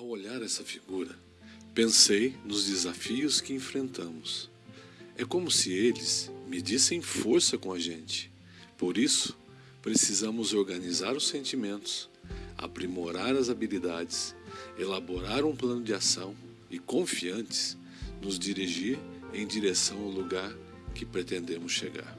Ao olhar essa figura, pensei nos desafios que enfrentamos. É como se eles medissem força com a gente. Por isso, precisamos organizar os sentimentos, aprimorar as habilidades, elaborar um plano de ação e, confiantes, nos dirigir em direção ao lugar que pretendemos chegar.